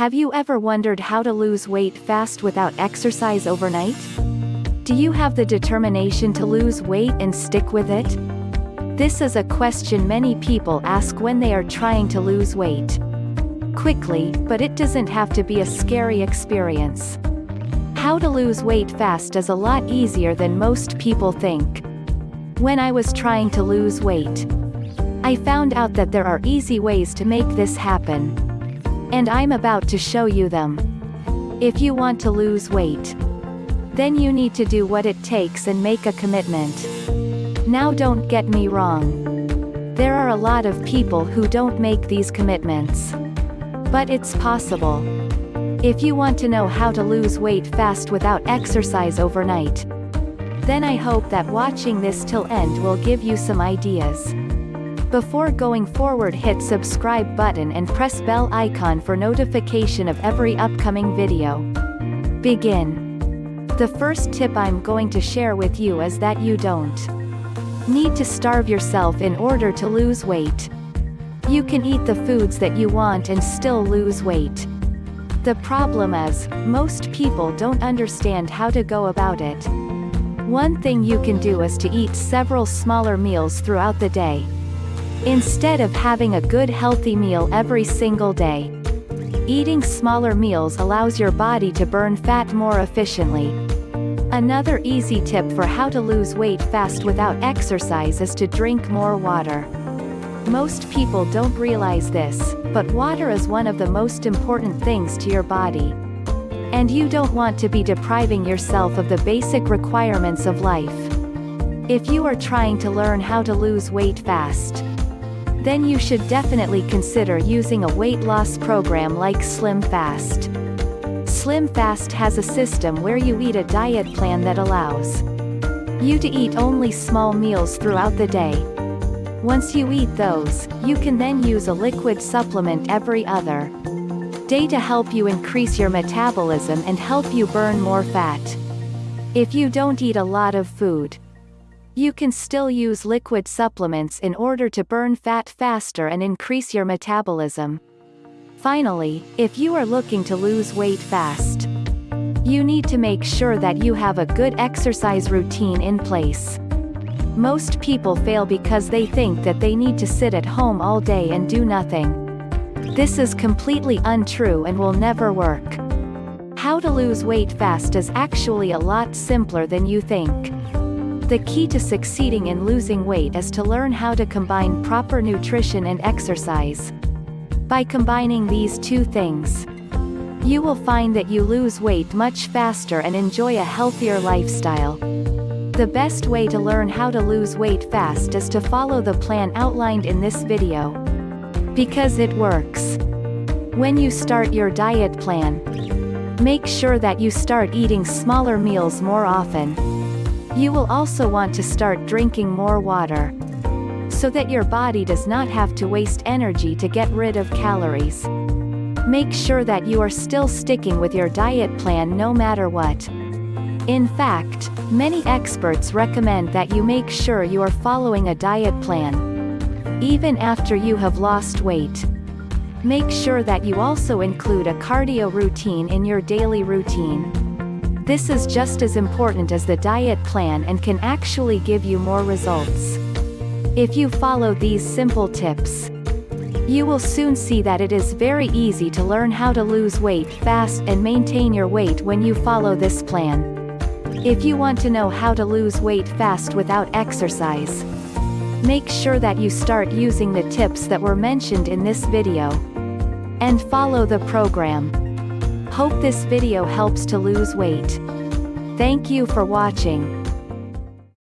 Have you ever wondered how to lose weight fast without exercise overnight? Do you have the determination to lose weight and stick with it? This is a question many people ask when they are trying to lose weight. Quickly, but it doesn't have to be a scary experience. How to lose weight fast is a lot easier than most people think. When I was trying to lose weight, I found out that there are easy ways to make this happen. And I'm about to show you them. If you want to lose weight, then you need to do what it takes and make a commitment. Now don't get me wrong. There are a lot of people who don't make these commitments. But it's possible. If you want to know how to lose weight fast without exercise overnight, then I hope that watching this till end will give you some ideas. Before going forward hit subscribe button and press bell icon for notification of every upcoming video. Begin. The first tip I'm going to share with you is that you don't need to starve yourself in order to lose weight. You can eat the foods that you want and still lose weight. The problem is, most people don't understand how to go about it. One thing you can do is to eat several smaller meals throughout the day. Instead of having a good healthy meal every single day. Eating smaller meals allows your body to burn fat more efficiently. Another easy tip for how to lose weight fast without exercise is to drink more water. Most people don't realize this, but water is one of the most important things to your body. And you don't want to be depriving yourself of the basic requirements of life. If you are trying to learn how to lose weight fast, then you should definitely consider using a weight loss program like Slim Fast. Slim Fast has a system where you eat a diet plan that allows you to eat only small meals throughout the day. Once you eat those, you can then use a liquid supplement every other day to help you increase your metabolism and help you burn more fat. If you don't eat a lot of food, you can still use liquid supplements in order to burn fat faster and increase your metabolism. Finally, if you are looking to lose weight fast, you need to make sure that you have a good exercise routine in place. Most people fail because they think that they need to sit at home all day and do nothing. This is completely untrue and will never work. How to lose weight fast is actually a lot simpler than you think. The key to succeeding in losing weight is to learn how to combine proper nutrition and exercise. By combining these two things, you will find that you lose weight much faster and enjoy a healthier lifestyle. The best way to learn how to lose weight fast is to follow the plan outlined in this video. Because it works. When you start your diet plan, make sure that you start eating smaller meals more often. You will also want to start drinking more water. So that your body does not have to waste energy to get rid of calories. Make sure that you are still sticking with your diet plan no matter what. In fact, many experts recommend that you make sure you are following a diet plan. Even after you have lost weight. Make sure that you also include a cardio routine in your daily routine. This is just as important as the diet plan and can actually give you more results. If you follow these simple tips, you will soon see that it is very easy to learn how to lose weight fast and maintain your weight when you follow this plan. If you want to know how to lose weight fast without exercise, make sure that you start using the tips that were mentioned in this video. And follow the program. Hope this video helps to lose weight. Thank you for watching.